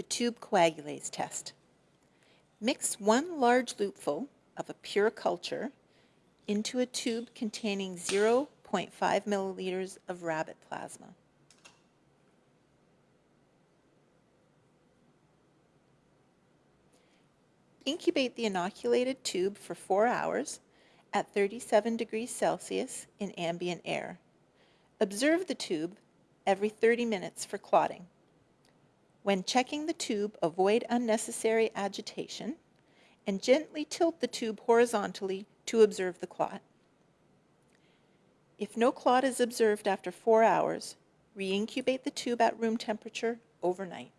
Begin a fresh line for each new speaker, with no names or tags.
The tube coagulase test. Mix one large loopful of a pure culture into a tube containing 0.5 milliliters of rabbit plasma. Incubate the inoculated tube for four hours at 37 degrees Celsius in ambient air. Observe the tube every 30 minutes for clotting. When checking the tube, avoid unnecessary agitation and gently tilt the tube horizontally to observe the clot. If no clot is observed after four hours, re-incubate the tube at room temperature overnight.